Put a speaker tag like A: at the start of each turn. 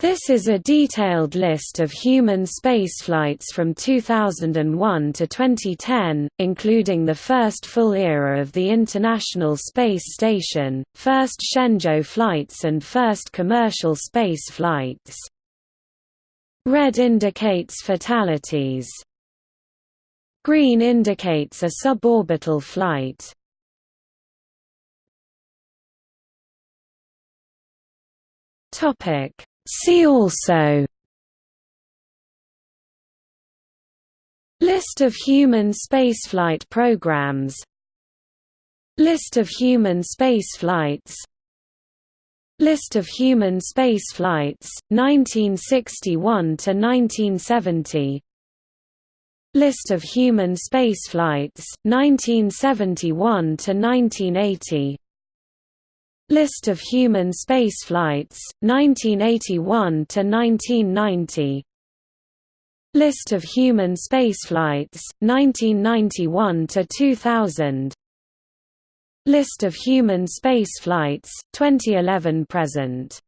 A: This is a detailed list of human spaceflights from 2001 to 2010, including the first full era of the International Space Station, first Shenzhou flights and first commercial space flights. Red indicates fatalities. Green indicates a suborbital flight. Topic See also List of human spaceflight programs List of human spaceflights List of human spaceflights 1961–1970 List of human spaceflights 1971 to 1980 List of human spaceflights, 1981 to 1990. List of human spaceflights, 1991 to 2000. List of human spaceflights, 2011 present.